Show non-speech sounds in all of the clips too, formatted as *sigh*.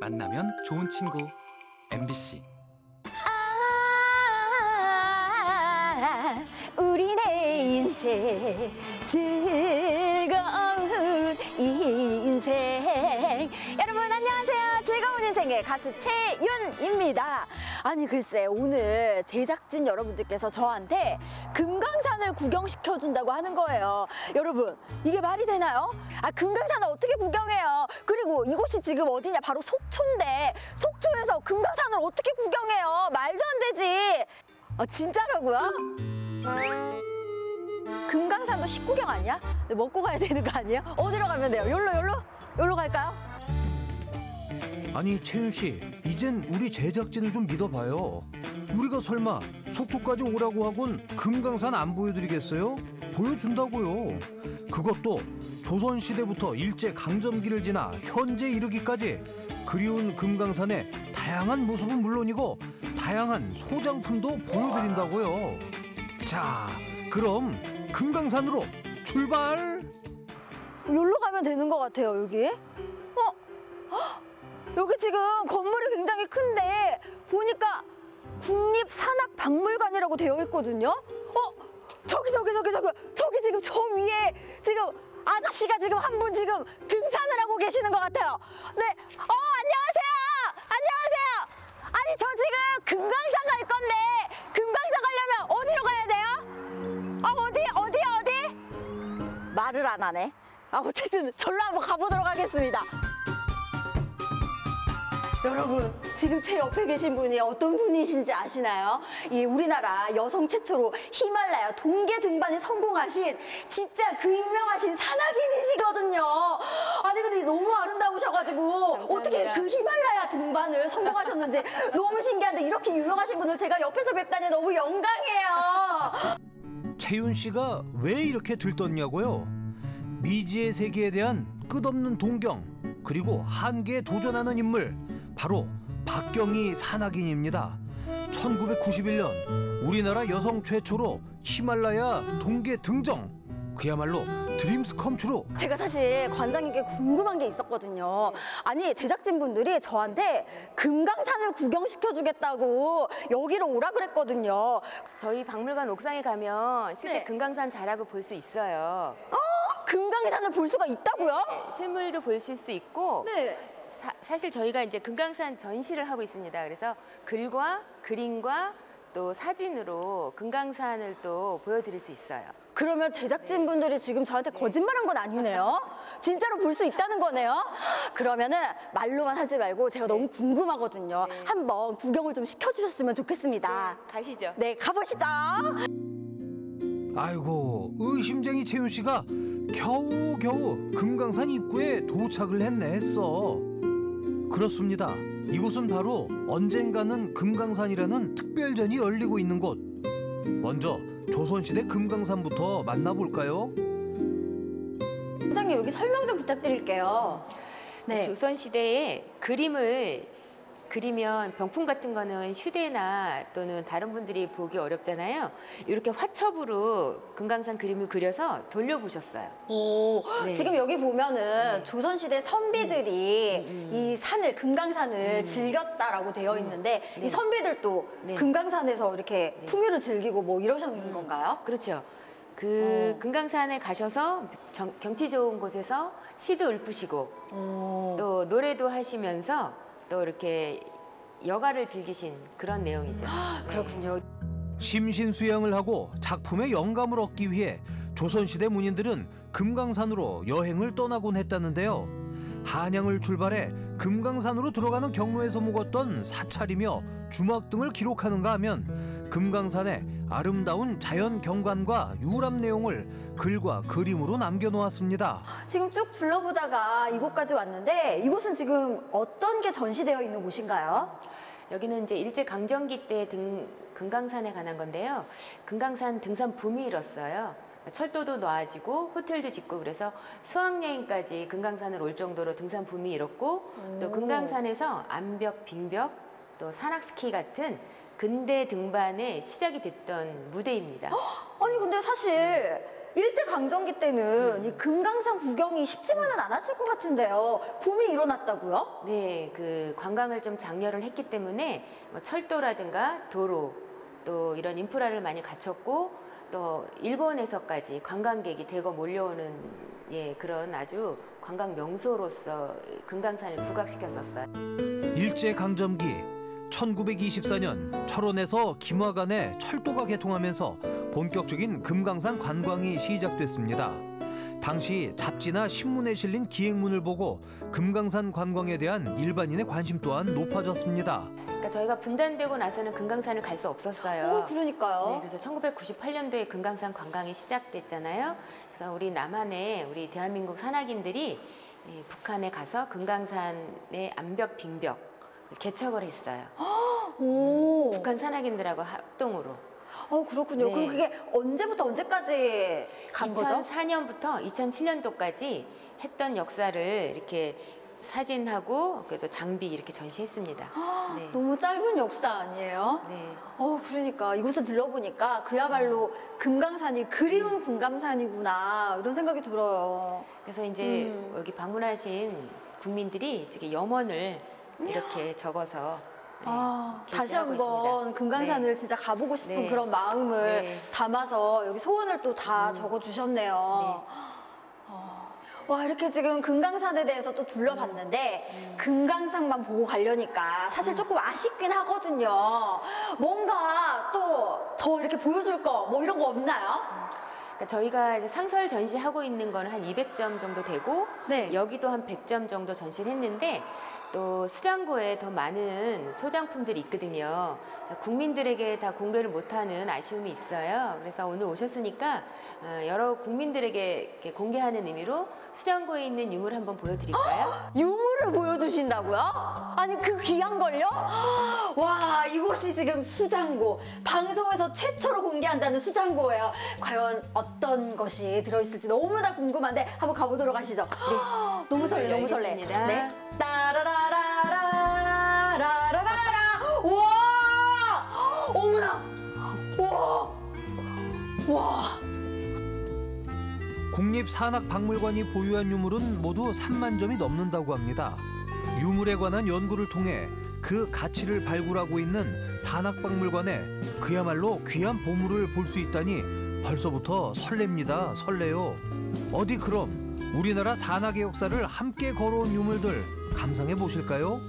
만나면 좋은 친구. MBC 아, 우리네 인생 즐거운 인생. 여러분 안녕하세요. 즐거운 인생의 가수 최윤입니다 아니 글쎄 오늘 제작진 여러분들께서 저한테 금강산을 구경시켜 준다고 하는 거예요 여러분 이게 말이 되나요? 아 금강산을 어떻게 구경해요 그리고 이곳이 지금 어디냐 바로 속초인데 속초에서 금강산을 어떻게 구경해요 말도 안 되지 아 진짜라고요? 금강산도 식구경 아니야? 근데 먹고 가야 되는 거 아니에요? 어디로 가면 돼요? 여기로 여기로? 여기로 갈까요? 아니 채윤 씨, 이젠 우리 제작진을 좀 믿어봐요. 우리가 설마 속초까지 오라고 하곤 금강산 안 보여드리겠어요? 보여준다고요. 그것도 조선 시대부터 일제 강점기를 지나 현재 이르기까지 그리운 금강산의 다양한 모습은 물론이고 다양한 소장품도 보여드린다고요. 자, 그럼 금강산으로 출발! 여기로 가면 되는 것 같아요 여기 어? 헉! 여기 지금 건물이 굉장히 큰데 보니까 국립산악박물관이라고 되어 있거든요 어? 저기 저기 저기 저기 저기 지금 저 위에 지금 아저씨가 지금 한 분 지금 등산을 하고 계시는 것 같아요 네, 어 안녕하세요 안녕하세요 아니 저 지금 금강산 갈 건데 금강산 가려면 어디로 가야 돼요? 아 어디 어디 어디? 말을 안 하네. 아 어쨌든 절로 한번 가보도록 하겠습니다. 여러분 지금 제 옆에 계신 분이 어떤 분이신지 아시나요? 이 우리나라 여성 최초로 히말라야 동계 등반에 성공하신 진짜 그 유명하신 산악인이시거든요. 아니 근데 너무 아름다우셔가지고 어떻게 그 히말라야 등반을 성공하셨는지 *laughs* 너무 신기한데 이렇게 유명하신 분을 제가 옆에서 뵙다니 너무 영광이에요. 채윤 씨가 왜 이렇게 들떴냐고요? 미지의 세계에 대한 끝없는 동경 그리고 한계에 도전하는 인물 바로 박경희 산악인입니다. 1991년 우리나라 여성 최초로 히말라야 동계 등정 그야말로 Dreams come true 제가 사실 관장님께 궁금한 게 있었거든요. 아니 제작진분들이 저한테 금강산을 구경시켜주겠다고 여기로 오라 그랬거든요. 저희 박물관 옥상에 가면 실제 네. 금강산 자락을 볼 수 있어요. 금강산을 볼 수가 있다고요? 네, 실물도 보실 수 있고 네. 사, 실 저희가 이제 금강산 전시를 하고 있습니다. 그래서 글과 그림과 또 사진으로 금강산을 또 보여드릴 수 있어요. 그러면 제작진분들이 지금 저한테 거짓말한 건 아니네요. 진짜로 볼 수 있다는 거네요. 그러면은 말로만 하지 말고 제가 너무 궁금하거든요. 네. 한번 구경을 좀 시켜주셨으면 좋겠습니다. 가시죠. 네, 가보시죠. 아이고 의심쟁이 채윤 씨가 겨우겨우 금강산 입구에 도착을 했네 했어. 그렇습니다. 이곳은 바로 언젠가는 금강산이라는 특별전이 열리고 있는 곳. 먼저 조선시대 금강산부터 만나볼까요? 관장님 여기 설명 좀 부탁드릴게요. 네. 조선시대에 그림을 그리면 병풍 같은 거는 휴대나 또는 다른 분들이 보기 어렵잖아요. 이렇게 화첩으로 금강산 그림을 그려서 돌려보셨어요. 오, 네. 지금 여기 보면은 조선시대 선비들이 음, 이 산을 금강산을 즐겼다라고 되어 있는데 이 선비들도 음. 네. 금강산에서 이렇게 네. 풍요를 즐기고 뭐 이러셨는 건가요? 그렇죠. 그 어. 금강산에 가셔서 정- 경치 좋은 곳에서 시도 읊으시고 오. 또 노래도 하시면서 또 이렇게 여가를 즐기신 그런 내용이죠. 네. 그렇군요. 심신 수양을 하고 작품의 영감을 얻기 위해 조선시대 문인들은 금강산으로 여행을 떠나곤 했다는데요. 한양을 출발해 금강산으로 들어가는 경로에서 묵었던 사찰이며 주막 등을 기록하는가 하면 금강산의 아름다운 자연 경관과 유람 내용을 글과 그림으로 남겨놓았습니다. 지금 쭉 둘러보다가 이곳까지 왔는데 이곳은 지금 어떤 게 전시되어 있는 곳인가요? 여기는 이제 일제 강점기 때 등, 금강산에 관한 건데요. 금강산 등산 붐이 일었어요. 철도도 놓아지고 호텔도 짓고 그래서 수학여행까지 금강산을 올 정도로 등산 붐이 일었고 또 금강산에서 암벽, 빙벽, 또 산악스키 같은 근대 등반의 시작이 됐던 무대입니다. 아니 근데 사실 일제 강점기 때는 이 금강산 구경이 쉽지만은 않았을 것 같은데요. 붐이 일어났다고요? 네, 그 관광을 좀 장려를 했기 때문에 뭐 철도라든가 도로 또 이런 인프라를 많이 갖췄고 또 일본에서까지 관광객이 대거 몰려오는 예 그런 아주 관광 명소로서 금강산을 부각시켰었어요. 일제 강점기 1924년 철원에서 김화간에 철도가 개통하면서 본격적인 금강산 관광이 시작됐습니다. 당시 잡지나 신문에 실린 기행문을 보고 금강산 관광에 대한 일반인의 관심 또한 높아졌습니다. 그러니까 저희가 분단되고 나서는 금강산을 갈 수 없었어요. 어, 그러니까요. 네, 그래서 1998년도에 금강산 관광이 시작됐잖아요. 그래서 우리 남한의 우리 대한민국 산악인들이 예, 북한에 가서 금강산의 암벽 빙벽 개척을 했어요. *gasps* 오. 북한 산악인들하고 합동으로. 어, 그렇군요. 네. 그럼 그게 언제부터 언제까지 간 거죠? 2004년부터 2007년도까지 했던 역사를 이렇게 사진하고 그래도 장비 이렇게 전시했습니다. 네. 너무 짧은 역사 아니에요? 네. 어, 그러니까 이곳을 들러보니까 그야말로 금강산이 그리운 금강산이구나 이런 생각이 들어요. 그래서 이제 음. 여기 방문하신 국민들이 이렇게 염원을 이렇게 적어서 네, 아, 다시 게시하고 한번. 금강산을 진짜 가보고 싶은 네. 그런 마음을 네. 담아서 여기 소원을 또 다 적어 주셨네요. 어, 와 이렇게 지금 금강산에 대해서 또 둘러봤는데 음. 금강산만 보고 가려니까 사실 조금 아쉽긴 하거든요. 뭔가 또 더 이렇게 보여줄 거 뭐 이런 거 없나요? 그러니까 저희가 이제 상설 전시하고 있는 거는 한 200점 정도 되고 네. 여기도 한 100점 정도 전시를 했는데 또 수장고에 더 많은 소장품들이 있거든요. 국민들에게 다 공개를 못하는 아쉬움이 있어요. 그래서 오늘 오셨으니까 어, 여러 국민들에게 공개하는 의미로 수장고에 있는 유물 한번 보여드릴까요? *gasps* 유물을 보여주신다고요? 아니 그 귀한 걸요? *gasps* 와 이곳이 지금 수장고 방송에서 최초로 공개한다는 수장고예요. 과연 어떤 것이 들어있을지 너무나 궁금한데 한번 가보도록 하시죠. *gasps* 너무 설레 너무 설레. 네. 따라라 라라라라라라. 와 어머나 와 와. 국립산악박물관이 보유한 유물은 모두 3만 점이 넘는다고 합니다. 유물에 관한 연구를 통해 그 가치를 발굴하고 있는 산악박물관에 그야말로 귀한 보물을 볼 수 있다니 벌써부터 설렙니다. 설레요. 어디 그럼 우리나라 산악의 역사를 함께 걸어온 유물들 감상해 보실까요?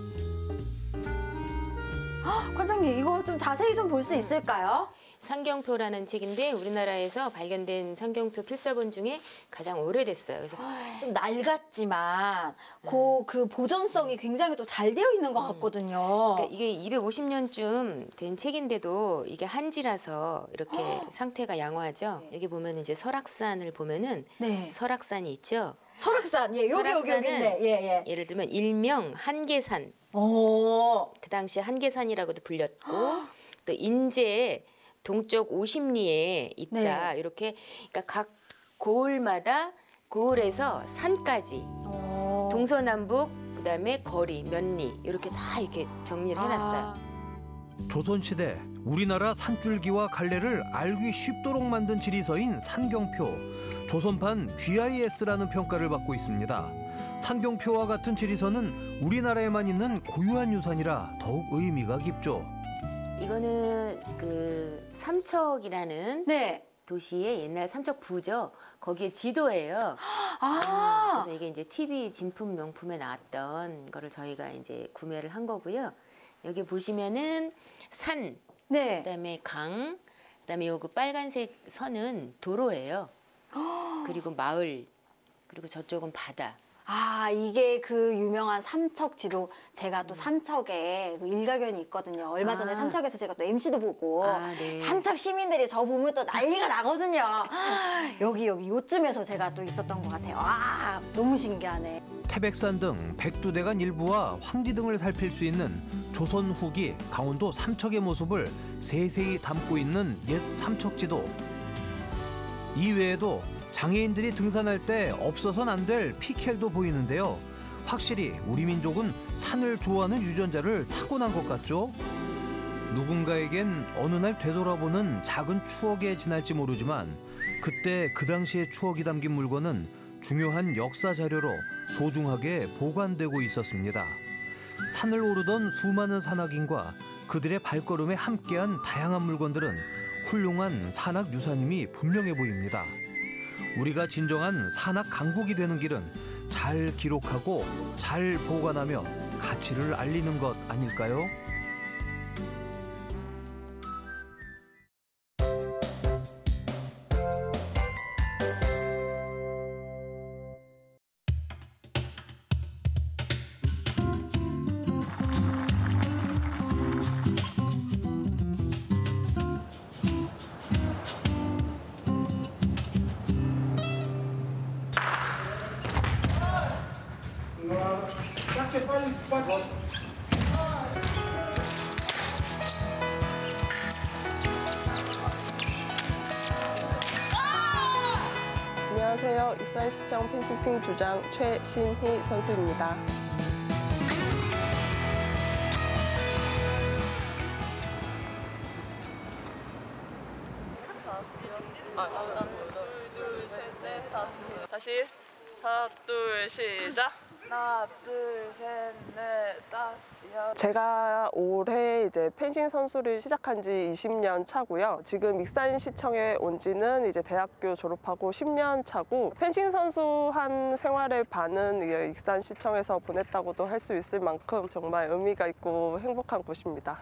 관장님 이거 좀 자세히 좀 볼 수 있을까요? 상경표라는 책인데 우리나라에서 발견된 상경표 필사본 중에 가장 오래됐어요. 그래서 좀 낡았지만 그, 그 보존성이 굉장히 또 잘 되어 있는 것 같거든요. 그러니까 이게 250년쯤 된 책인데도 이게 한지라서 이렇게 상태가 양호하죠. 여기 보면 이제 설악산을 보면은 네. 설악산이 있죠. 설악산 예 여기 여기 여기 설악산은 있네 예예. 예를 들면 일명 한계산, 오 그 당시 한계산이라고도 불렸고 또 인제 동쪽 50리에 있다. 네. 이렇게 그러니까 각 고을마다 고을에서 산까지 오. 동서남북 그다음에 거리, 면리 이렇게 다 이렇게 정리를 해놨어요. 아, 조선시대 우리나라 산줄기와 갈래를 알기 쉽도록 만든 지리서인 산경표 조선판 GIS라는 평가를 받고 있습니다. 산경표와 같은 지리서는 우리나라에만 있는 고유한 유산이라 더욱 의미가 깊죠. 이거는 그 삼척이라는 네. 도시의 옛날 삼척 부죠. 거기에 지도예요. *gasps* 아 그래서 이게 이제 TV 진품 명품에 나왔던 거를 저희가 이제 구매를 한 거고요. 여기 보시면은 산, 네. 그다음에 강, 그다음에 요그 빨간색 선은 도로예요. *gasps* 그리고 마을, 그리고 저쪽은 바다. 아 이게 그 유명한 삼척 지도 제가 또 삼척에 그 일가견이 있거든요. 얼마 전에 아. 삼척에서 제가 또 MC도 보고 아, 네. 삼척 시민들이 저 보면 또 난리가 나거든요. *laughs* 여기 여기 요쯤에서 제가 또 있었던 것 같아요. 아 너무 신기하네. 태백산 등 백두대간 일부와 황지 등을 살필 수 있는 조선 후기 강원도 삼척의 모습을 세세히 담고 있는 옛 삼척지도. 이외에도 장애인들이 등산할 때 없어선 안 될 피켈도 보이는데요. 확실히 우리 민족은 산을 좋아하는 유전자를 타고난 것 같죠? 누군가에겐 어느 날 되돌아보는 작은 추억에 지날지 모르지만 그때 그 당시의 추억이 담긴 물건은 중요한 역사 자료로 소중하게 보관되고 있었습니다. 산을 오르던 수많은 산악인과 그들의 발걸음에 함께한 다양한 물건들은 훌륭한 산악 유산임이 분명해 보입니다. 우리가 진정한 산악 강국이 되는 길은 잘 기록하고 잘 보관하며 가치를 알리는 것 아닐까요? 안녕하세요. 익산시청 펜싱팀 주장 최신희 선수입니다. 다시 하나 둘 시작 하나, 둘, 셋, 넷, 다섯, 여섯. 제가 올해 이제 펜싱 선수를 시작한 지 20년 차고요. 지금 익산시청에 온 지는 이제 대학교 졸업하고 10년 차고 펜싱 선수 한 생활의 반은 이 익산시청에서 보냈다고도 할 수 있을 만큼 정말 의미가 있고 행복한 곳입니다.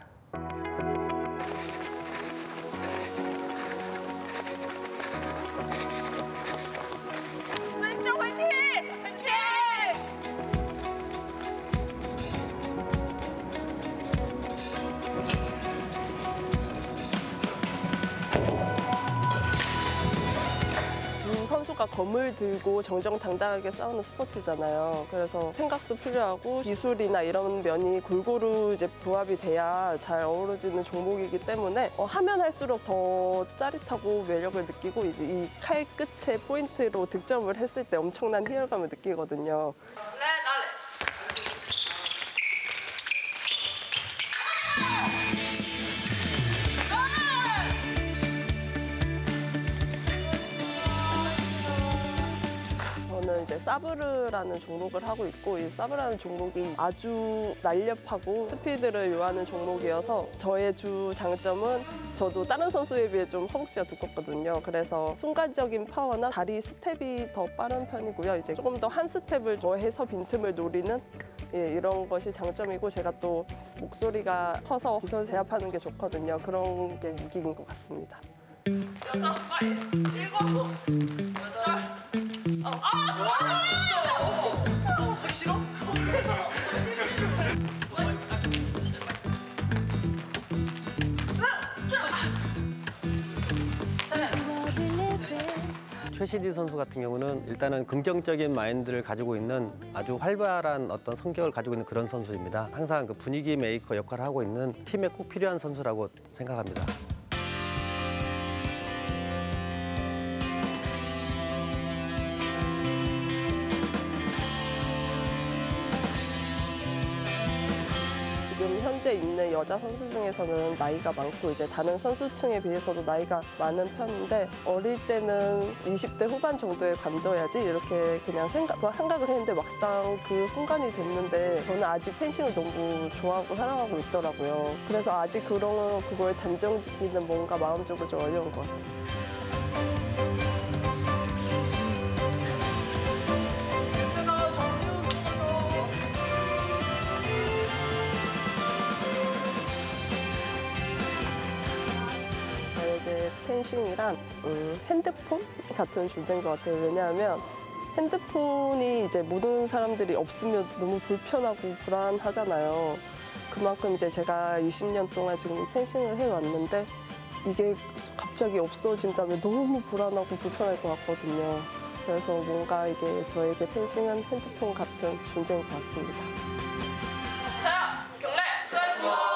음, 선수가 검을 들고 정정당당하게 싸우는 스포츠잖아요. 그래서 생각도 필요하고 기술이나 이런 면이 골고루 이제 부합이 돼야 잘 어우러지는 종목이기 때문에 어, 하면 할수록 더 짜릿하고 매력을 느끼고 이제 이 칼 끝에 포인트로 득점을 했을 때 엄청난 희열감을 느끼거든요. 사브르라는 종목을 하고 있고 이 사브라는 종목이 아주 날렵하고 스피드를 요하는 종목이어서 저의 주 장점은 저도 다른 선수에 비해 좀 허벅지가 두껍거든요. 그래서 순간적인 파워나 다리 스텝이 더 빠른 편이고요. 이제 조금 더 한 스텝을 더해서 빈틈을 노리는 예, 이런 것이 장점이고 제가 또 목소리가 커서 기선 제압하는 게 좋거든요. 그런 게 무기인 것 같습니다. 여덟 아 싫어? 최시디 선수 같은 경우는 일단은 긍정적인 마인드를 가지고 있는 아주 활발한 어떤 성격을 가지고 있는 그런 선수입니다. 항상 그 분위기 메이커 역할을 하고 있는 팀에 꼭 필요한 선수라고 생각합니다. 현재 있는 여자 선수 중에서는 나이가 많고 이제 다른 선수층에 비해서도 나이가 많은 편인데 어릴 때는 20대 후반 정도에 관둬야지 이렇게 그냥 생각, 생각을 했는데 막상 그 순간이 됐는데 저는 아직 펜싱을 너무 좋아하고 사랑하고 있더라고요. 그래서 아직 그런 그걸 단정 짓기는 뭔가 마음적으로 좀 어려운 것 같아요. 펜싱이란 음, 핸드폰 같은 존재인 것 같아요. 왜냐하면 핸드폰이 이제 모든 사람들이 없으면 너무 불편하고 불안하잖아요. 그만큼 이제 제가 20년 동안 지금 이 펜싱을 해왔는데 이게 갑자기 없어진다면 너무 불안하고 불편할 것 같거든요. 그래서 뭔가 이게 저에게 펜싱은 핸드폰 같은 존재인 것 같습니다. 자 경례 수고하셨습니다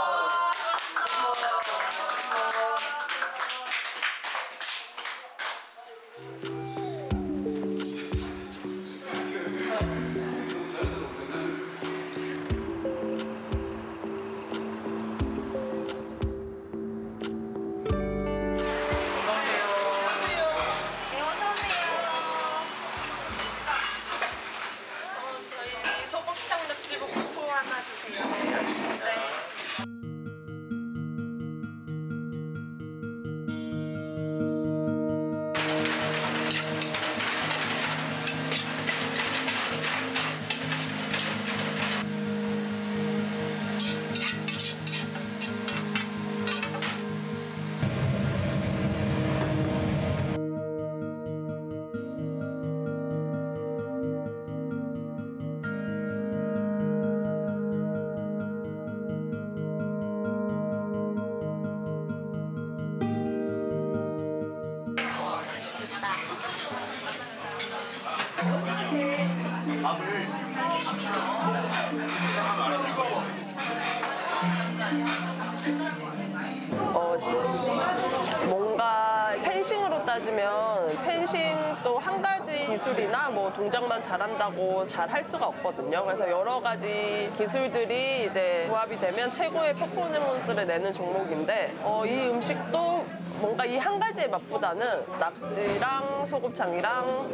잘한다고 잘 할 수가 없거든요. 그래서 여러 가지 기술들이 이제 조합이 되면 최고의 퍼포먼스를 내는 종목인데 어, 이 음식도 뭔가 이 한 가지의 맛보다는 낙지랑 소곱창이랑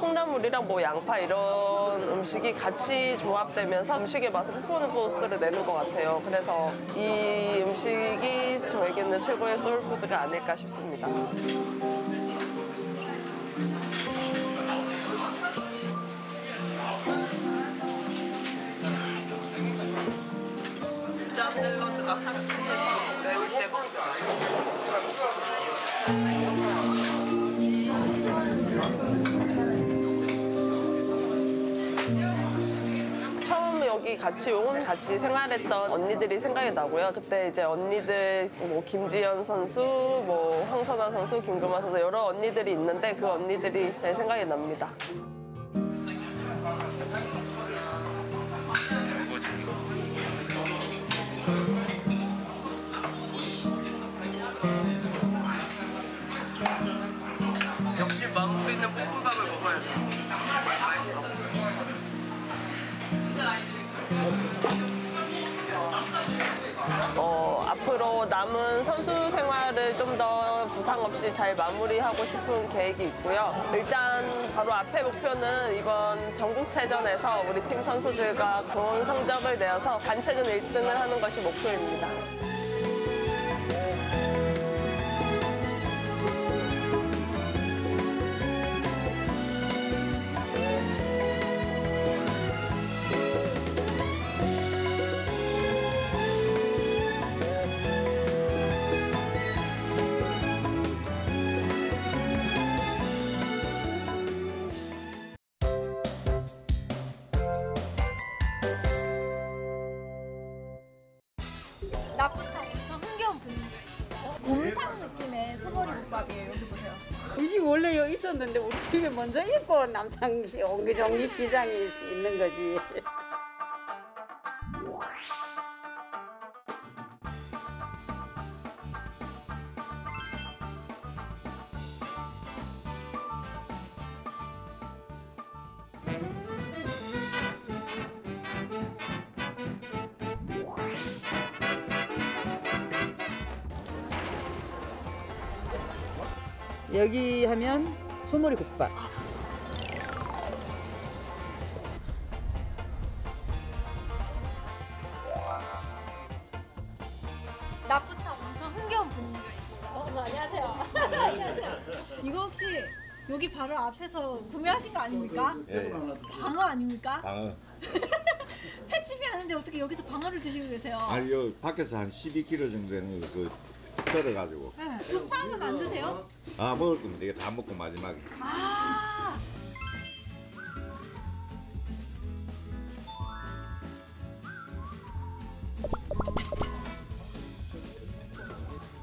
콩나물이랑 뭐 양파 이런 음식이 같이 조합되면서 음식의 맛을 퍼포먼스를 내는 것 같아요. 그래서 이 음식이 저에게는 최고의 소울푸드가 아닐까 싶습니다. 처음 여기 같이 온 같이 생활했던 언니들이 생각이 나고요. 그때 이제 언니들 뭐 김지연 선수, 뭐 황선아 선수, 김금아 선수 여러 언니들이 있는데 그 언니들이 제 생각이 납니다. 망고 있는 볶음밥을 먹어야 돼. 맛있어. 어, 앞으로 남은 선수 생활을 좀 더 부상 없이 잘 마무리하고 싶은 계획이 있고요. 일단 바로 앞에 목표는 이번 전국체전에서 우리 팀 선수들과 좋은 성적을 내어서 단체전 1등을 하는 것이 목표입니다. 소머리 국밥이에요. 여기 보세요. 음식 원래 여기 있었는데 우리 집에 먼저 있고 남창시 옹기종기 시장이 있는 거지. 여기 하면 소머리 국밥. 낮부터 엄청 흥겨운 분위기가 있어요. 어, 안녕하세요. 안녕하세요. *laughs* 이거 혹시 여기 바로 앞에서 구매하신 거 아닙니까? 예, 방어 아닙니까? 방어. *laughs* 횟집이 하는데 어떻게 여기서 방어를 드시고 계세요? 아니, 요 밖에서 한 12kg 정도 되는 거, 그, 썰어가지고. 네. 그 빵은 안 드세요? 아, 먹을 거면 내가 다 먹고 마지막에. 아,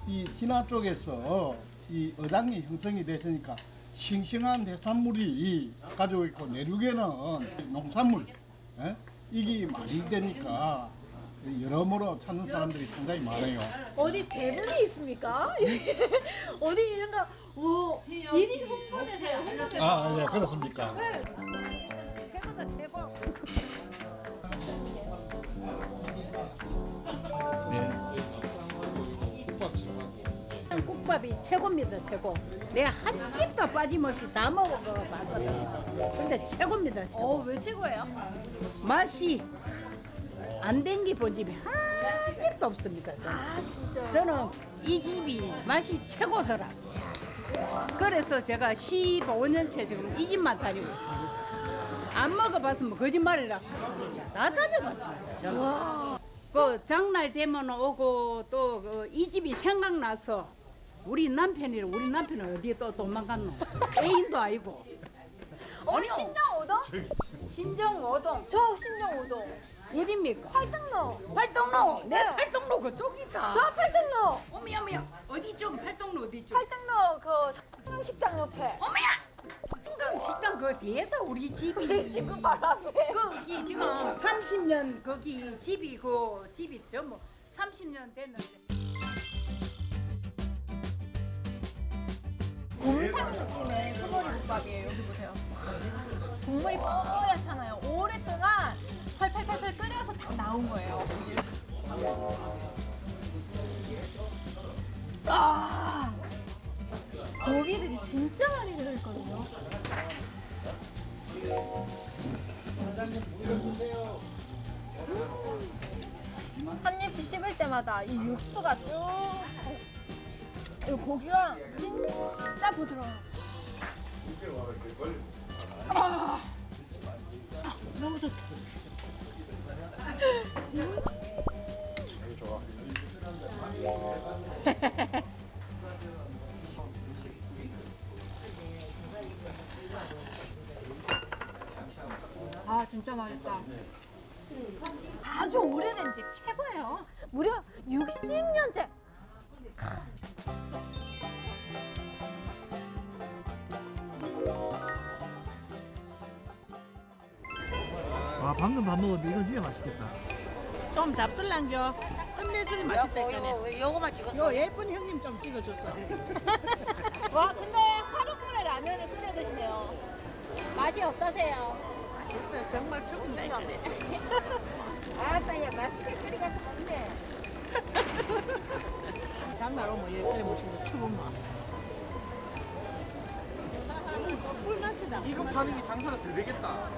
이 진화 쪽에서 이 어장이 형성이 됐으니까 싱싱한 해산물이 가지고 있고 내륙에는 농산물 예? 이게 많이 되니까 여러모로 찾는 사람들이 상당히 많아요. 어디 대문이 있습니까? *laughs* 어디 이런 거, 오, 1인 홍보대사요. 홍보대사. 아, 예, 그렇습니까? 최고다, 최고. 국밥이 최고입니다, 최고. 내가 한 집도 빠짐없이 다 먹어봤거든. 근데 최고입니다, 최고. 어, 왜 최고예요? 맛이 안 댕기 본 집이 한 집도 없습니다. 저는. 아, 진짜. 저는 이 집이 맛이 최고더라. 그래서 제가 15년째 지금 이 집만 다니고 있습니다. 안 먹어봤으면 거짓말이라. 다 다녀봤습니다. 저는. 그 장날 되면 오고 또 이 집이 생각나서 우리 남편이 우리 남편은 어디에 또 도망갔노? *laughs* 애인도 아니고. 어, 신정 오동? 신정 오동 저 신정 오동. 어디입니까? 팔등로. 팔동로. 내 네. 팔동로 그쪽이다. 저 팔등로. 어미 어미 어디 좀 팔동로 어디 좀. 팔등로 그 성식당 옆에. 어머야! 순간 식당 그 뒤에다 우리 집이 지금 바로 앞에 거기 지금 30년 거기 집이 그 집이 전부 30년 됐는데 곰탕 느낌의 소머리 국밥이에요. 여기 보세요. 국물이 뽀얗잖아요. 오랫동안 팔팔팔팔 끓여서 다 나온 거예요. 아, 고기들이 진짜 많이 들어있거든요. 한 입씩 씹을 때마다 이 육수가 쭉이 고기가 진짜 부드러워요. 아, 너무 좋다. 아 진짜 맛있다. 아주 오래된 집 최고예요. 무려 60년째. 방금 밥 먹었는데 이건 진짜 맛있겠다. 좀 잡술랑겨 끝내주니 맛있다니까 요거만 찍었어. 요 예쁜 형님 좀 찍어줬어 *laughs* 와 근데 하루만에 라면을 끓여 드시네요. 맛이 어떠세요? 맛있어요 정말 죽은다 이거네 아따 야 맛있게 끓이가 좋네. 장날 오면 이렇게 모시고 추운 맛 꿀맛이다 이거 파는 게 장사가 더 되겠다.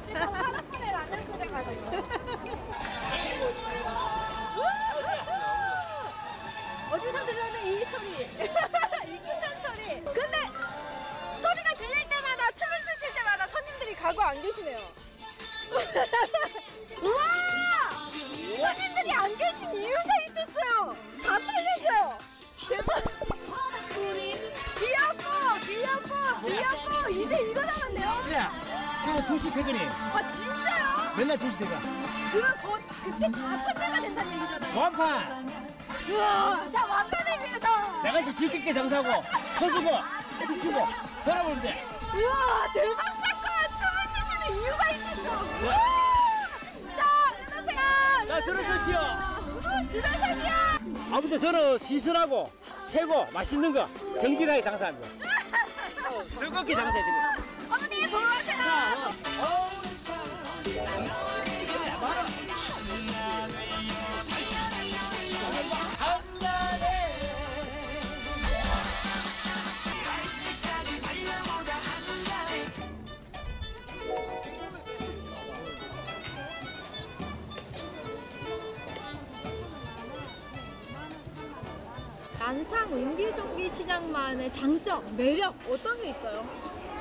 어디서 들려는 이 소리? *laughs* 이 끝난 소리. 근데 소리가 들릴 때마다 춤을 추실 때마다 손님들이 가고 안 계시네요. *laughs* 우와! 손님들이 안 계신 이유가 있었어요. 다 팔렸어요. 대박. 귀엽고 귀엽고 귀엽고 이제 이거 남았네요. 야, 그거 도시 퇴근이. 아 진짜요? 맨날 도시 퇴근. 그거 곧 그때 다 판매가 된다는 얘기잖아요. 완판. 우와, 자 완판을 위해서. 내가 이제 즐겁게 장사하고 퍼주고 해주고 돌아보면 돼. 우와 대박 사건 춤을 추시는 이유가 있었어. 우와. 자 일어나세요. 자, 저를 서시오. 어, 줄을 서시오. 아무튼 저는 시선하고 최고 맛있는 거 정직하게 장사합니다. *laughs* 즐겁게 장사해 지금. 어머니 보러 오세요. 난 창 옹기종기 시장만의 장점, 매력 어떤 게 있어요?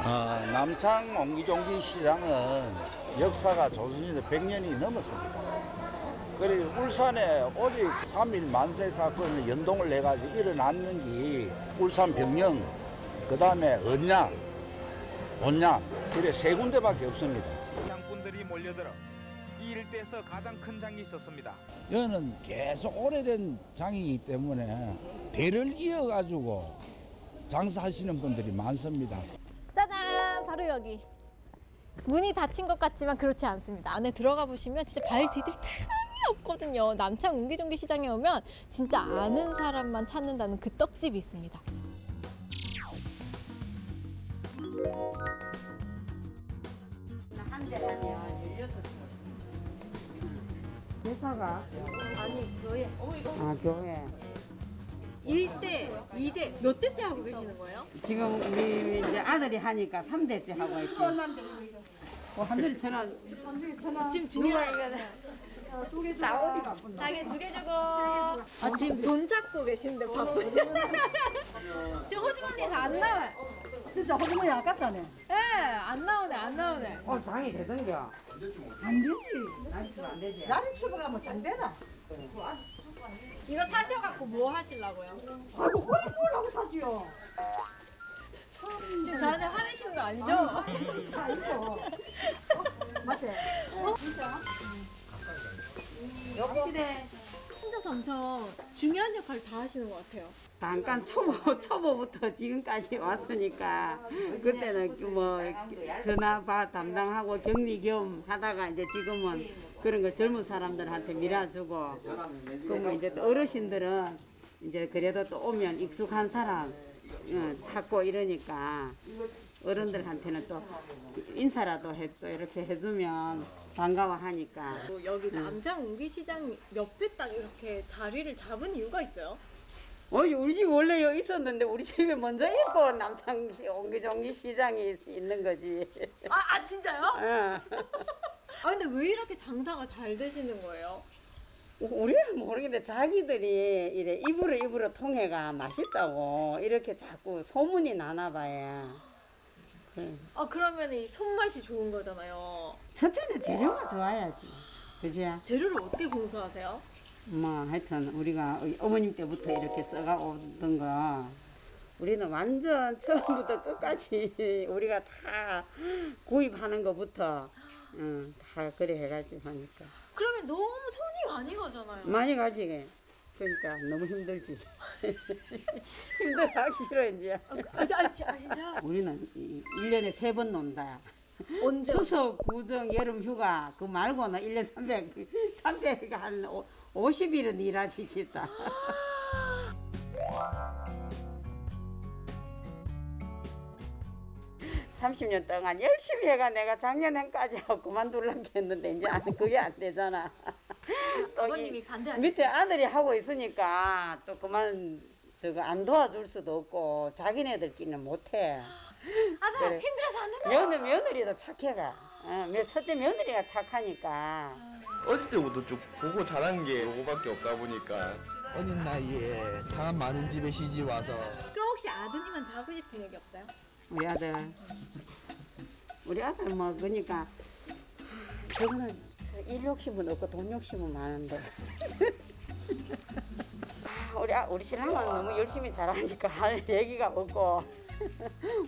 어, 남창 옹기종기 시장은 역사가 조선시대 100년이 넘었습니다. 그리고 울산에 오직 3.1 만세 사건을 연동을 해가지고 일어났는 게 울산 병영, 그 다음에 언양, 온양, 이래 세 군데밖에 없습니다. 장꾼들이 몰려들어 이 일대에서 가장 큰 장이 있었습니다. 여기는 계속 오래된 장이기 때문에 대를 이어가지고 장사하시는 분들이 많습니다. 짜잔! 바로 여기. 문이 닫힌 것 같지만 그렇지 않습니다. 안에 들어가 보시면 진짜 발 디딜 틈이 없거든요. 남창 옹기종기 시장에 오면 진짜 아는 사람만 찾는다는 그 떡집이 있습니다. 회사가 아니, 교회. 아 교회 일대이대몇 대째 하고 계시는 거예요? 지금 우리 이제 아들이 하니까 3대째 하고 있지. 어, 한절이 전화 지금 중요하면 자기 두개 주고. 아, 지금 돈 잡고 계신데 바쁜. *laughs* 지금 호주머니에서 안 나와요. 진짜 호주머니 아깝다네. 예, 안 나오네, 안 나오네. 어 장이 되던겨. 안 되지. 난 치면 안 되지. 나는 출발하면 장 되나 이거 사셔갖고 뭐 하시려고요? 아이고 꼬리 먹으려고 사지요 지금 저한테 화내시는 거 아니죠? 다 있어 맞지? 어? 진짜? 여기네 혼자서 엄청 중요한 역할을 다 하시는 것 같아요. 잠깐 초보 *laughs* 초보부터 지금까지 왔으니까 그때는 그뭐 전화 바 담당하고 격리 겸 하다가 이제 지금은 그런 거 젊은 사람들한테 밀어주고 그러면 이제 또 어르신들은 이제 그래도 또 오면 익숙한 사람 어, 찾고 이러니까 어른들한테는 또 인사라도 해, 또 이렇게 해주면 반가워하니까 또 여기 응. 남장 웅기시장 옆에 딱 이렇게 자리를 잡은 이유가 있어요? 어이 우리 집 원래 여기 있었는데 우리 집에 먼저 있고 남창 옹기종기 시장이 있는 거지. 아, 아 진짜요? 응. *laughs* 아 근데 왜 이렇게 장사가 잘 되시는 거예요? 우리는 모르겠는데 자기들이 이래 입으로 입으로 통해가 맛있다고 이렇게 자꾸 소문이 나나 봐요. 그, 아 그러면 이 손맛이 좋은 거잖아요. 첫째는 재료가 좋아야지. 그지? 재료를 어떻게 공수하세요? 뭐 하여튼 우리가 어머님 때부터 이렇게 써가 오던 거 우리는 완전 처음부터 끝까지 *laughs* 우리가 다 구입하는 것부터 응, 다 그래 해가지고 하니까 그러면 너무 손이 많이 가잖아요. 많이 가지게 그러니까 너무 힘들지 *laughs* 힘들하기 싫어 이제 아, 아, 아, 진짜? 우리는 이- 일년에 세 번 논다 언제? 추석, 구정, 여름 휴가 그 말고는 일년 300, 300, 한 오- 50일은 일하지 싶다. 30년 동안 열심히 해가 내가 작년에까지 하고 그만두려고 했는데 이제 안, 그게 안 되잖아. *laughs* 또이 아버님이 반대하셨어요? 밑에 아들이 하고 있으니까 또 그만 저거 안 도와줄 수도 없고 자기네들끼리는 못해. 아들 그래. 힘들어서 안 된다. 며느 며느리도 착해가. 어, 며- 첫째 며느리가 착하니까. 어릴 때부터 쭉 보고 자란 게 요거밖에 없다 보니까 어린 나이에 사람 많은 집에 시집 와서 그럼 혹시 아드님한테 하고 싶은 얘기 없어요? 우리 아들. 우리 아들 뭐 그러니까 저거는 저일 욕심은 없고 돈 욕심은 많은데. 아, 우리 아, 우리 신랑은 너무 열심히 잘하니까 할 얘기가 없고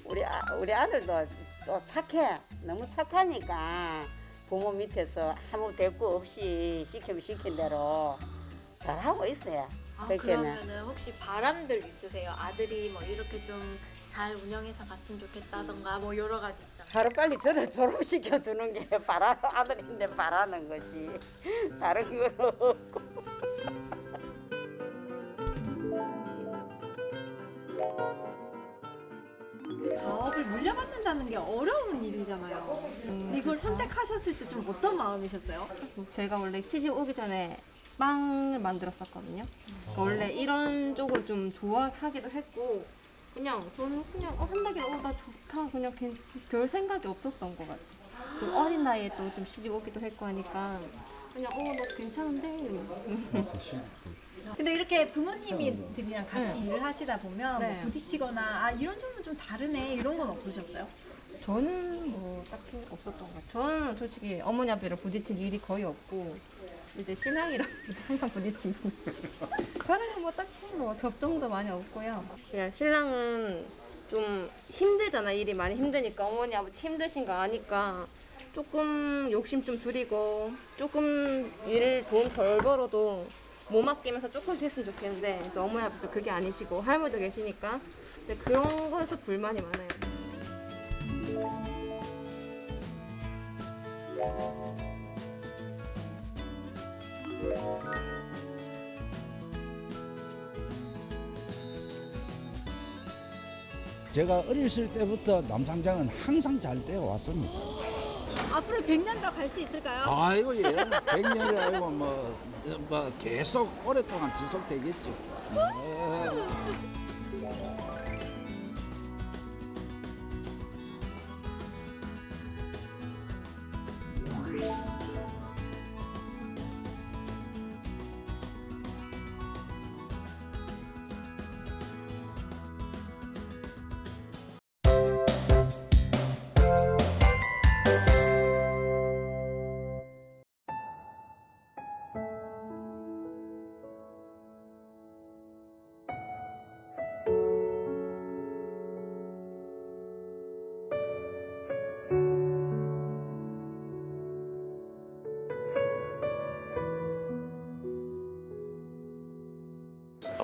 우리 아, 우리 아들도 또 착해 너무 착하니까 부모 밑에서 아무 대꾸 없이 시키면 시킨 대로 잘하고 있어요. 아, 그렇게는. 그러면은 혹시 바람들 있으세요? 아들이 뭐 이렇게 좀 잘 운영해서 갔으면 좋겠다던가 뭐 여러 가지 있잖아요. 하루 빨리 저를 졸업시켜 주는 게 *laughs* 바라 아들인데 바라는 것이 다른 건 없고. 사업을 물려받는다는 게 어려운 일이잖아요. 근데 이걸 선택하셨을 때 좀 어떤 마음이셨어요? 제가 원래 시집 오기 전에 빵을 만들었었거든요. 그러니까 원래 이런 쪽을 좀 좋아하기도 했고 그냥 저는 그냥 어, 한다길래 어, 나 좋다 그냥 괜- 별 생각이 없었던 것 같아요. 또 어린 나이에 또 좀 시집 오기도 했고 하니까 그냥 어 나 괜찮은데 근데 이렇게 부모님들이랑 같이 네. 일을 하시다 보면 네. 뭐 부딪히거나 아 이런 점은 좀 다르네 이런 건 없으셨어요? 저는 뭐 딱히 없었던 것 같아요. 저는 솔직히 어머니 앞에랑 부딪힐 일이 거의 없고 이제 신랑이랑 *laughs* 항상 부딪히고 저랑은 뭐 딱히 뭐 접점도 많이 없고요. 그냥 신랑은 좀 힘들잖아 일이 많이 힘드니까 어머니 아버지 힘드신 거 아니까 조금 욕심 좀 줄이고 조금 일을 돈덜 벌어도 몸 아끼면서 조금 했으면 좋겠는데 또 어머니 아버지 그게 아니시고 할머니도 계시니까 근데 그런 거에서 불만이 많아요. 제가 어렸을 때부터 남상장은 항상 잘 떼어왔습니다. 앞으로 100년 더 갈 수 있을까요? 아이고 예. 100년이 아니고 뭐, 뭐 계속 오랫동안 지속되겠죠. 네.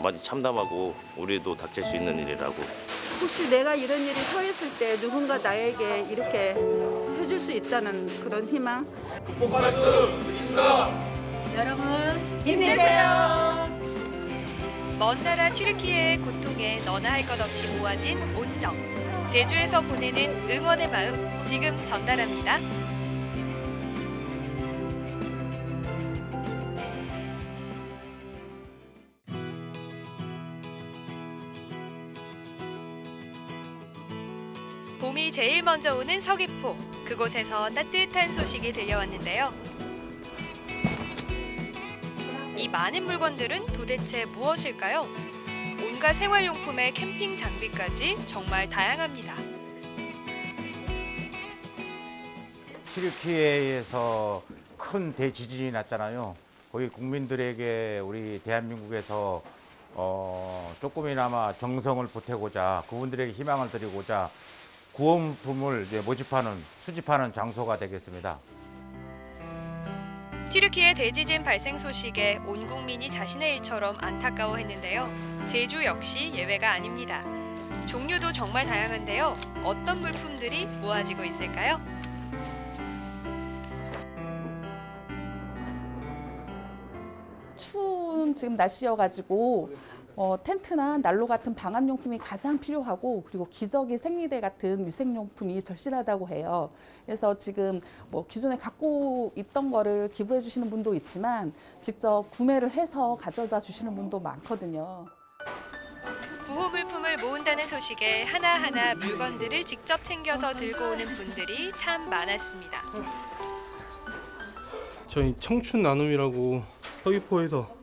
많이 참담하고 우리도 닥칠 수 있는 일이라고 혹시 내가 이런 일이 처했을 때 누군가 나에게 이렇게 해줄 수 있다는 그런 희망. 극복할 수 있습니다. 여러분 힘내세요. 먼 나라 튀르키예의 고통에 너나 할 것 없이 모아진 온정. 제주에서 보내는 응원의 마음 지금 전달합니다. 제일 먼저 오는 서귀포. 그곳에서 따뜻한 소식이 들려왔는데요. 이 많은 물건들은 도대체 무엇일까요? 온갖 생활용품에 캠핑 장비까지 정말 다양합니다. 튀르키예에서 큰 대지진이 났잖아요. 거기 국민들에게 우리 대한민국에서 어, 조금이나마 정성을 보태고자 그분들에게 희망을 드리고자 이제 모집하는 수집하는 장소가 되겠습니다. 튀르키예 대지진 발생 소식에 온 국민이 자신의 일처럼 안타까워했는데요. 제주 역시 예외가 아닙니다. 종류도 정말 다양한데요. 어떤 물품들이 모아지고 있을까요? 추운 지금 날씨여가지고 어, 텐트나 난로 같은 방한용품이 가장 필요하고 그리고 기저귀 생리대 같은 위생용품이 절실하다고 해요. 그래서 지금 뭐 기존에 갖고 있던 거를 기부해 주시는 분도 있지만 직접 구매를 해서 가져다 주시는 분도 많거든요. 구호 물품을 모은다는 소식에 하나하나 물건들을 직접 챙겨서 들고 오는 분들이 참 많았습니다. 저희 청춘 나눔이라고 서귀포에서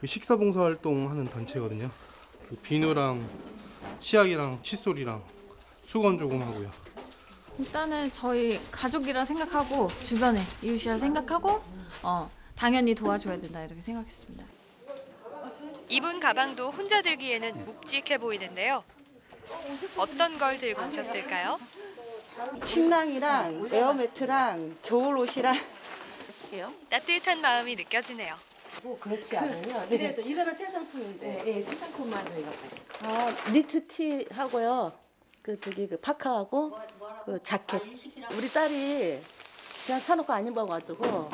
그 식사 봉사 활동하는 단체거든요. 그 비누랑 치약이랑 칫솔이랑 수건 조금 하고요. 일단은 저희 가족이라 생각하고 주변에 이웃이라 생각하고 어, 당연히 도와줘야 된다 이렇게 생각했습니다. 이분 가방도 혼자 들기에는 묵직해 보이는데요. 어떤 걸 들고 오셨을까요? 침낭이랑 에어매트랑 겨울 옷이랑 쓸게요. 따뜻한 마음이 느껴지네요. 뭐 그렇지 않으면 네. 그래도 이거는 새 상품인데 네, 새 상품만 저희가 아 니트 티 하고요. 그 저기 그 파카하고 그 자켓. 우리 딸이 그냥 사놓고 안 입어가지고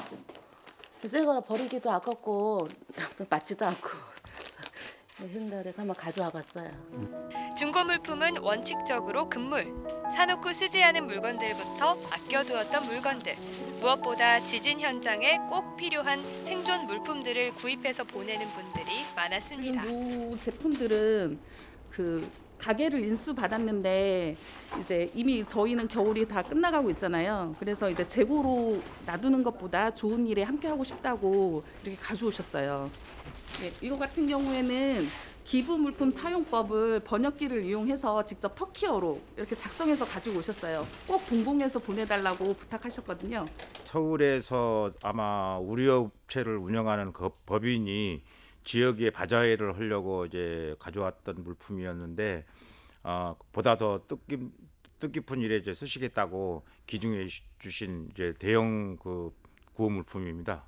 새 거라 버리기도 아깝고 *laughs* 맞지도 않고 그래서 한번 가져와 봤어요. 중고 물품은 원칙적으로 금물. 사놓고 쓰지 않은 물건들부터 아껴두었던 물건들. 무엇보다 지진 현장에 꼭 필요한 생존 물품들을 구입해서 보내는 분들이 많았습니다. 모 제품들은 그 가게를 인수 받았는데 이제 이미 저희는 겨울이 다 끝나가고 있잖아요. 그래서 이제 재고로 놔두는 것보다 좋은 일에 함께 하고 싶다고 이렇게 가져오셨어요. 네, 이거 같은 경우에는 기부 물품 사용법을 번역기를 이용해서 직접 터키어로 이렇게 작성해서 가지고 오셨어요. 꼭 봉봉해서 보내달라고 부탁하셨거든요. 서울에서 아마 우리 업체를 운영하는 그 법인이 지역에 바자회를 하려고 이제 가져왔던 물품이었는데 어, 보다 더 뜻깊, 뜻깊은 일에 이제 쓰시겠다고 기증해 주신 이제 대형 그 구호 물품입니다.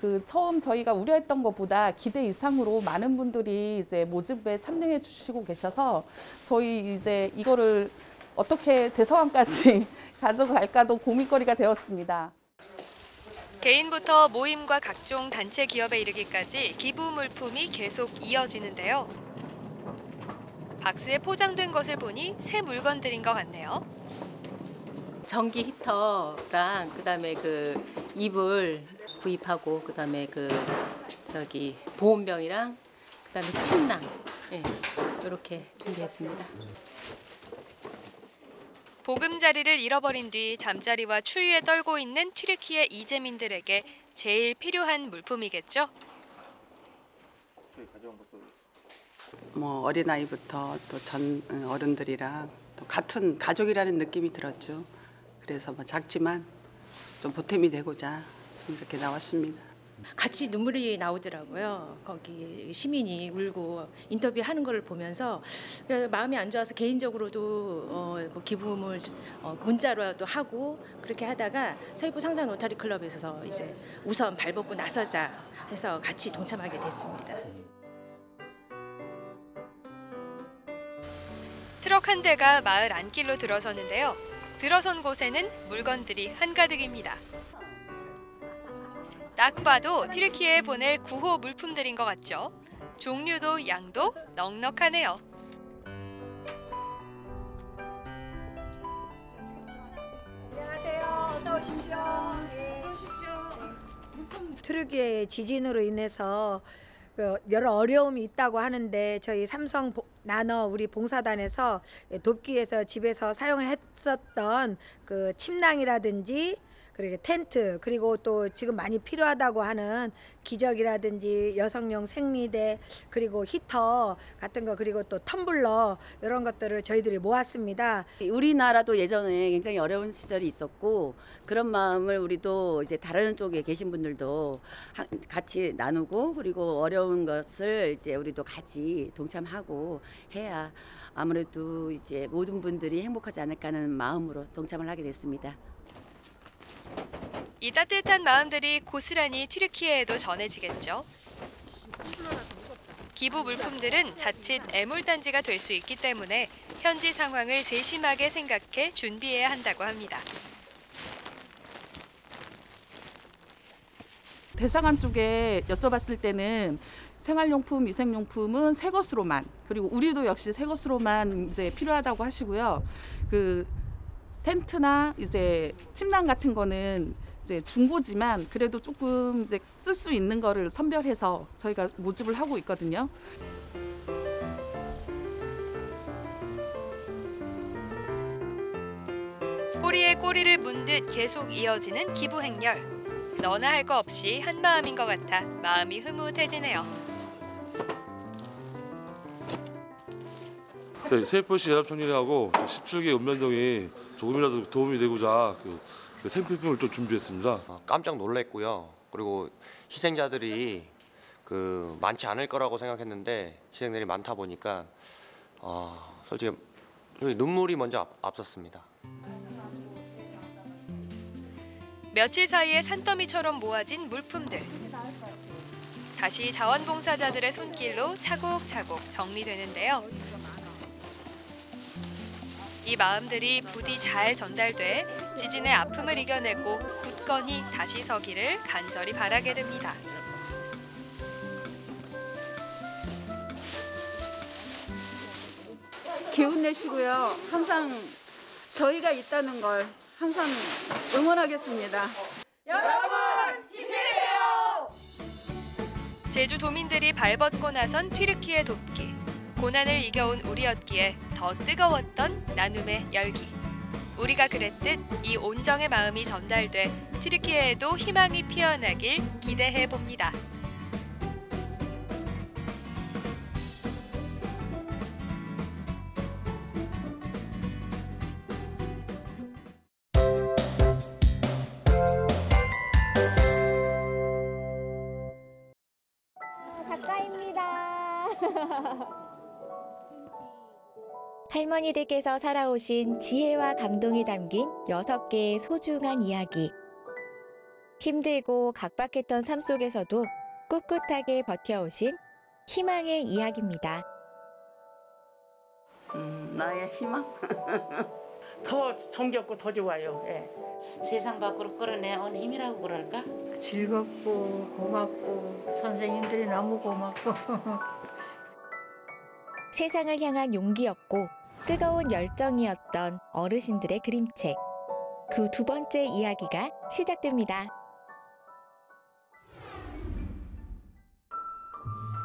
그 처음 저희가 우려했던 것보다 기대 이상으로 많은 분들이 이제 모집에 참여해 주시고 계셔서 저희 이제 이거를 어떻게 대서관까지 *laughs* 가져갈까도 고민거리가 되었습니다. 개인부터 모임과 각종 단체 기업에 이르기까지 기부 물품이 계속 이어지는데요. 박스에 포장된 것을 보니 새 물건들인 것 같네요. 전기 히터랑 그다음에 그 이불 구입하고 그다음에 그 저기 보온병이랑 그다음에 침낭 예, 이렇게 준비했습니다. 보금자리를 잃어버린 뒤 잠자리와 추위에 떨고 있는 튀르키예 이재민들에게 제일 필요한 물품이겠죠. 뭐 어린아이부터 또 전 어른들이랑 또 같은 가족이라는 느낌이 들었죠. 그래서 뭐 작지만 좀 보탬이 되고자 이렇게 나왔습니다. 같이 눈물이 나오더라고요. 거기 시민이 울고 인터뷰하는 걸 보면서 마음이 안 좋아서 개인적으로도 어, 뭐 기부금을 어, 문자로도 하고 그렇게 하다가 서귀포 상상 로타리 클럽에서 이제 우선 발벗고 나서자 해서 같이 동참하게 됐습니다. 트럭 한 대가 마을 안길로 들어서는데요. 들어선 곳에는 물건들이 한가득입니다. 딱 봐도 튀르키예에 보낼 구호 물품들인 것 같죠? 종류도 양도 넉넉하네요. 안녕하세요. 어서 오십시오. 예. 트르기의 지진으로 인해서 그 여러 어려움이 있다고 하는데 저희 삼성 보- 나너 우리 봉사단에서 돕기 위해서 집에서 사용했었던 그 침낭이라든지 그리고 텐트 그리고 또 지금 많이 필요하다고 하는 기저귀라든지 여성용 생리대 그리고 히터 같은 거 그리고 또 텀블러 이런 것들을 저희들이 모았습니다. 우리나라도 예전에 굉장히 어려운 시절이 있었고 그런 마음을 우리도 이제 다른 쪽에 계신 분들도 하- 같이 나누고 그리고 어려운 것을 이제 우리도 같이 동참하고 해야 아무래도 이제 모든 분들이 행복하지 않을까 하는 마음으로 동참을 하게 됐습니다. 이 따뜻한 마음들이 고스란히 튀르키예에도 전해지겠죠. 기부 물품들은 자칫 애물단지가 될 수 있기 때문에 현지 상황을 세심하게 생각해 준비해야 한다고 합니다. 대사관 쪽에 여쭤봤을 때는 생활용품, 위생용품은 새 것으로만 그리고 우리도 역시 새 것으로만 이제 필요하다고 하시고요. 그 텐트나 이제 침낭 같은 거는 이제 중고지만 그래도 조금 이제 쓸 수 있는 거를 선별해서 저희가 모집을 하고 있거든요. 꼬리에 꼬리를 문듯 계속 이어지는 기부 행렬. 너나 할 거 없이 한 마음인 것 같아 마음이 흐뭇해지네요. 저희 세포시 연합총리하고 17개 읍면동이 조금이라도 도움이 되고자 그, 그 생필품을 좀 준비했습니다. 깜짝 놀랐고요. 그리고 희생자들이 그 많지 않을 거라고 생각했는데 희생들이 많다 보니까 어, 솔직히 눈물이 먼저 앞, 앞섰습니다. 며칠 사이에 산더미처럼 모아진 물품들. 다시 자원봉사자들의 손길로 차곡차곡 정리되는데요. 이 마음들이 부디 잘 전달돼 지진의 아픔을 이겨내고 굳건히 다시 서기를 간절히 바라게 됩니다. 기운 내시고요. 항상 저희가 있다는 걸 항상 응원하겠습니다. 여러분 힘내세요. 제주 도민들이 발벗고 나선 튀르키예 돕기. 고난을 이겨온 우리였기에 더 뜨거웠던 나눔의 열기. 우리가 그랬듯 이 온정의 마음이 전달돼 튀르키예에도 희망이 피어나길 기대해 봅니다. 할머니들께서 살아오신 지혜와 감동이 담긴 여섯 개의 소중한 이야기. 힘들고 각박했던 삶 속에서도 꿋꿋하게 버텨오신 희망의 이야기입니다. 음, 나의 희망. *laughs* 더 정겹고 더 좋아요. 예. 세상 밖으로 끌어내온 힘이라고 그럴까? 즐겁고 고맙고 선생님들이 너무 고맙고 *laughs* 세상을 향한 용기였고 뜨거운 열정이었던 어르신들의 그림책. 그 두 번째 이야기가 시작됩니다.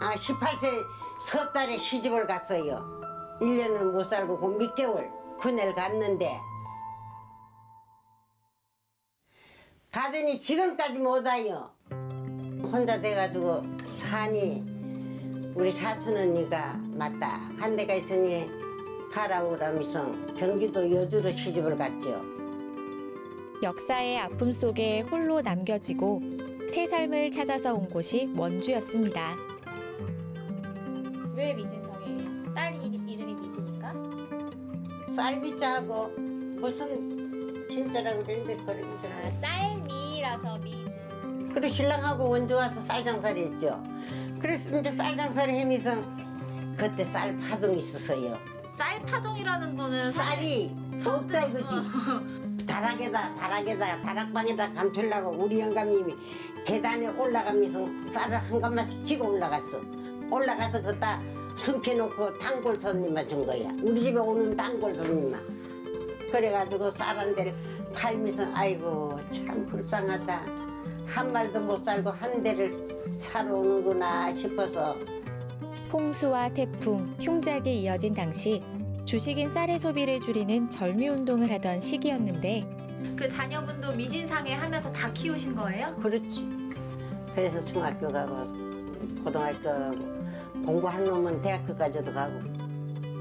아, 18세 석 달에 시집을 갔어요. 1년을 못 살고 그몇 개월 군에를 갔는데 가더니 지금까지 못 와요. 혼자 돼가지고 산이 우리 사촌 언니가 맞다 한 데가 있으니 그러면서 경기도 여주로 시집을 갔죠. 역사의 아픔 속에 홀로 남겨지고 새 삶을 찾아서 온 곳이 원주였습니다. 왜 미진성이에요? 딸 이- 이름이 미진인가? 쌀미자하고 무슨 진짜라고 그랬는데 그러더라고요. 쌀미라서 미진. 그리고 신랑하고 원주 와서 쌀 장사를 했죠. 그래서 이제 쌀 장사를 하면서 그때 쌀 파동이 있었어요. 쌀 파동이라는 거는 쌀이 없다 이거지. *laughs* 다락에다 다락에다 다락방에다 감추려고 우리 영감님이 계단에 올라가면서 쌀을 한 gam마씩 지고 올라갔어. 올라가서 그다 숨겨놓고 단골 손님만 준 거야. 우리 집에 오는 단골 손님만. 그래가지고 쌀 한 대를 팔면서 아이고 참 불쌍하다. 한 말도 못 살고 한 대를 사러 오는구나 싶어서 홍수와 태풍, 흉작에 이어진 당시 주식인 쌀의 소비를 줄이는 절미운동을 하던 시기였는데 그 자녀분도 미진상에 하면서 다 키우신 거예요? 그렇지. 그래서 중학교 가고 고등학교 가고 공부한 놈은 대학교까지도 가고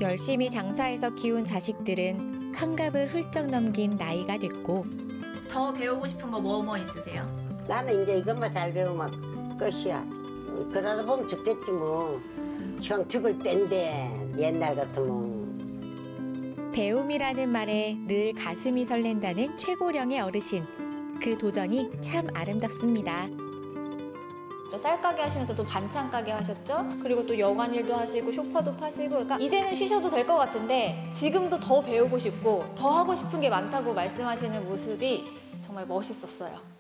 열심히 장사해서 키운 자식들은 환갑을 훌쩍 넘긴 나이가 됐고 더 배우고 싶은 거 뭐뭐 있으세요? 나는 이제 이것만 잘 배우면 끝이야. 그러다 보면 죽겠지 뭐. 형 죽을 땐데 옛날 같으면. 배움이라는 말에 늘 가슴이 설렌다는 최고령의 어르신. 그 도전이 참 아름답습니다. 저 쌀가게 하시면서 또 반찬 가게 하셨죠? 그리고 또 여관 일도 하시고 쇼파도 파시고 그러니까 이제는 쉬셔도 될 것 같은데 지금도 더 배우고 싶고 더 하고 싶은 게 많다고 말씀하시는 모습이 정말 멋있었어요.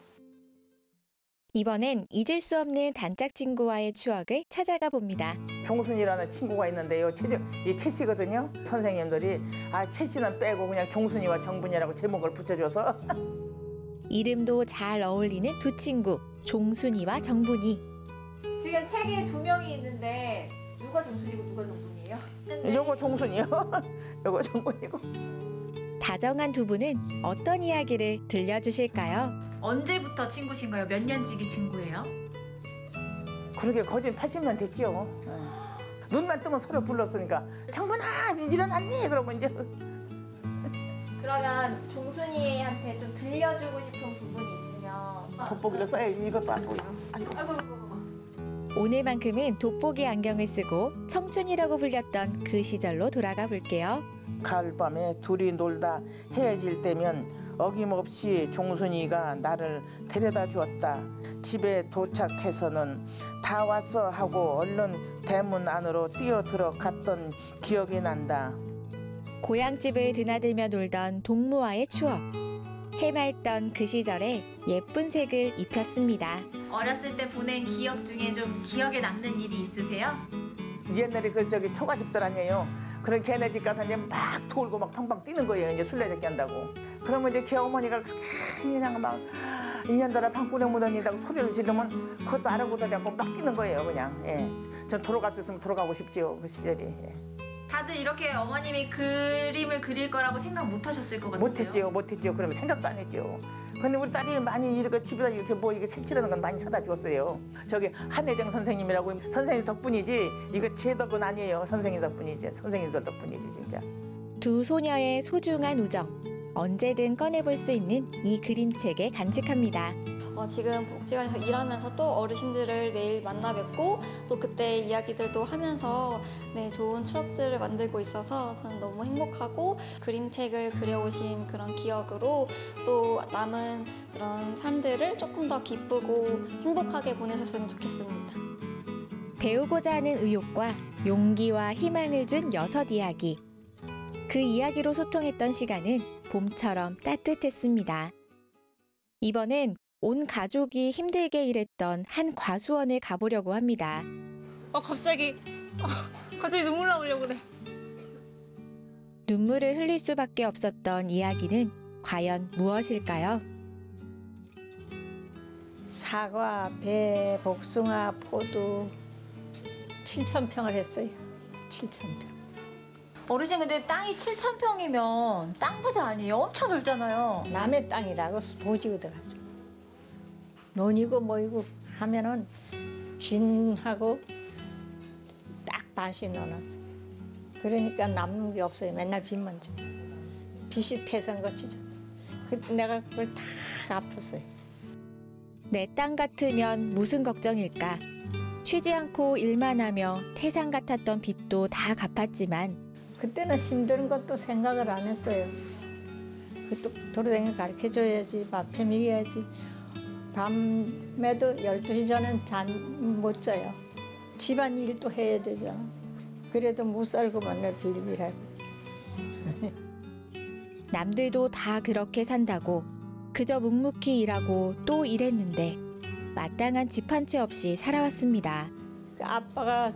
이번엔 잊을 수 없는 단짝 친구와의 추억을 찾아가 봅니다. 종순이라는 친구가 있는데요. 최, 이최 씨거든요. 선생님들이 아, 최 씨는 빼고 그냥 종순이와 정분이라고 제목을 붙여줘서 *laughs* 이름도 잘 어울리는 두 친구, 종순이와 정분이. 지금 책에 두 명이 있는데 누가 종순이고 누가 정분이에요? 요거 종순이요. *laughs* 요거 정분이고. 다정한 두 분은 어떤 이야기를 들려주실까요? 언제부터 친구신 거예요? 몇 년지기 친구예요? 그러게 거진 80년 됐죠. 예. 눈만 뜨면 서로 불렀으니까 정분아 일어났니? 그러면 이제 그러면 종순이한테 좀 들려주고 싶은 부분이 있으면 돋보기를 써야지 이것도 안 보여. 아이고, 아이고, 아이고. 오늘만큼은 돋보기 안경을 쓰고 청춘이라고 불렸던 그 시절로 돌아가 볼게요. 가을밤에 둘이 놀다 헤어질 때면 어김없이 종순이가 나를 데려다 주었다. 집에 도착해서는 다 왔어 하고 얼른 대문 안으로 뛰어들어 갔던 기억이 난다. 고향집을 드나들며 놀던 동무와의 추억. 해맑던 그 시절에 예쁜 색을 입혔습니다. 어렸을 때 보낸 기억 중에 좀 기억에 남는 일이 있으세요? 옛날에 그 저기 초가집들 아니에요. 그런 걔네 집 가서 이제 막 돌고 막 팡팡 뛰는 거예요. 이제 술래잡기 한다고. 그러면 이제 걔 어머니가 그렇게 그냥 막 이년들아 방구에 묻어니다고 소리를 지르면 그것도 아랑곳하지 않고 막 뛰는 거예요. 그냥. 예. 전 돌아갈 수 있으면 돌아가고 싶지요. 그 시절이. 예. 다들 이렇게 어머님이 그림을 그릴 거라고 생각 못 하셨을 것 같아요. 못했지요. 못했지요. 그러면 생각도 안 했지요. 근데 우리 딸이 많이 이렇게 집에다 이렇게 뭐 이게 색칠하는 건 많이 사다 줬어요. 저기 한혜정 선생님이라고 선생님 덕분이지 이거 제 덕은 아니에요. 선생님 덕분이지. 선생님들 덕분이지 진짜. 두 소녀의 소중한 우정. 언제든 꺼내볼 수 있는 이 그림책에 간직합니다. 어, 지금 복지관에서 일하면서 또 어르신들을 매일 만나 뵙고 또 그때 이야기들도 하면서 네, 좋은 추억들을 만들고 있어서 저는 너무 행복하고 그림책을 그려오신 그런 기억으로 또 남은 그런 삶들을 조금 더 기쁘고 행복하게 보내셨으면 좋겠습니다. 배우고자 하는 의욕과 용기와 희망을 준 여섯 이야기. 그 이야기로 소통했던 시간은 봄처럼 따뜻했습니다. 이번엔 온 가족이 힘들게 일했던 한 과수원에 가보려고 합니다. 어 갑자기 어, 갑자기 눈물 나오려고 그래. 눈물을 흘릴 수밖에 없었던 이야기는 과연 무엇일까요? 사과, 배, 복숭아, 포도 7천 평을 했어요. 7천 평. 어르신 근데 땅이 7천 평이면 땅 부자 아니에요? 엄청 넓잖아요. 남의 땅이라고 도지 얻어가지고 논이고 뭐이고 하면은 쥔하고 딱 다시 넣어놨어. 그러니까 남는 게 없어요. 맨날 빚만 졌어. 빚이 태산 같이 졌어. 그 내가 그걸 다 갚았어요. 내 땅 같으면 무슨 걱정일까? 쉬지 않고 일만 하며 태산 같았던 빚도 다 갚았지만 그때는 힘든 것도 생각을 안 했어요. 그또 도로댕이 가르쳐줘야지, 밥 해 먹여야지. 밤에도 12시 전엔 잠못 자요. 집안 일도 해야 되잖아. 그래도 못 살고 맨날 빌빌하고. *laughs* 남들도 다 그렇게 산다고 그저 묵묵히 일하고 또 일했는데 마땅한 집 한 채 없이 살아왔습니다. 그 아빠가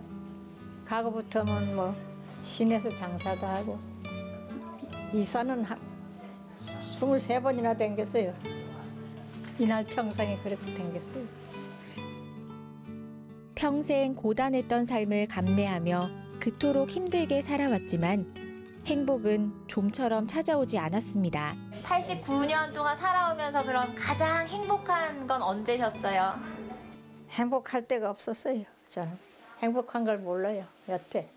가고부터는 뭐 시내에서 장사도 하고 이사는 한 23번이나 댕겼어요. 이날 평생에 그렇게 댕겼어요. 평생 고단했던 삶을 감내하며 그토록 힘들게 살아왔지만 행복은 좀처럼 찾아오지 않았습니다. 89년 동안 살아오면서 그럼 가장 행복한 건 언제셨어요? 행복할 때가 없었어요. 저는 행복한 걸 몰라요. 여태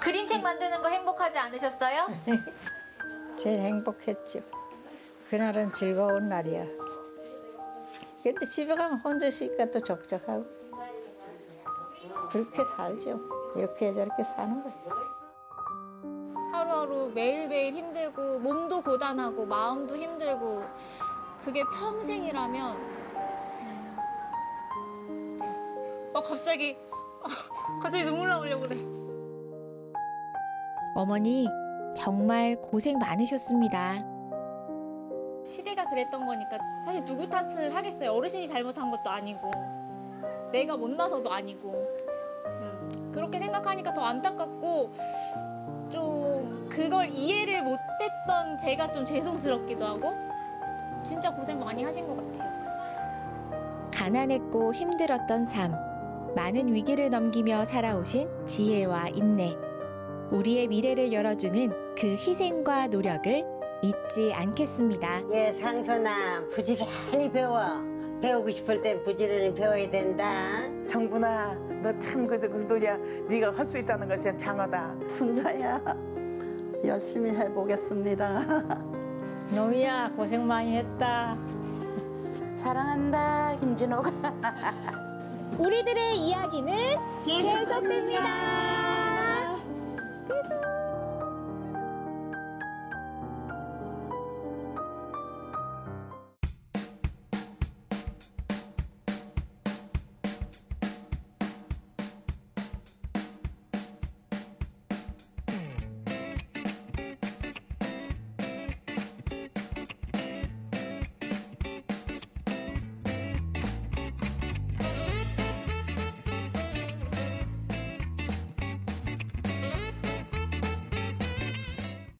그림책 만드는 거 행복하지 않으셨어요? *laughs* 제일 행복했죠. 그날은 즐거운 날이야. 근데 집에 가면 혼자 있으니까 또 적적하고 그렇게 살죠. 이렇게 저렇게 사는 거예요. 하루하루 매일매일 힘들고 몸도 고단하고 마음도 힘들고 그게 평생이라면 음, 네. 어 갑자기 어, 갑자기 눈물 나오려고 그래. 어머니 정말 고생 많으셨습니다. 시대가 그랬던 거니까 사실 누구 탓을 하겠어요. 어르신이 잘못한 것도 아니고 내가 못나서도 아니고 음, 그렇게 생각하니까 더 안타깝고 좀 그걸 이해를 못했던 제가 좀 죄송스럽기도 하고 진짜 고생 많이 하신 것 같아요. 가난했고 힘들었던 삶, 많은 위기를 넘기며 살아오신 지혜와 인내. 우리의 미래를 열어주는 그 희생과 노력을 잊지 않겠습니다. 예, 상선아 부지런히 배워. 배우고 싶을 땐 부지런히 배워야 된다. 정분아, 너참 그저 그도야 네가 할 수 있다는 것이 참 장하다. 순자야, 열심히 해보겠습니다. 노미야 고생 많이 했다. 사랑한다 김진호가 우리들의 이야기는 계속됩니다.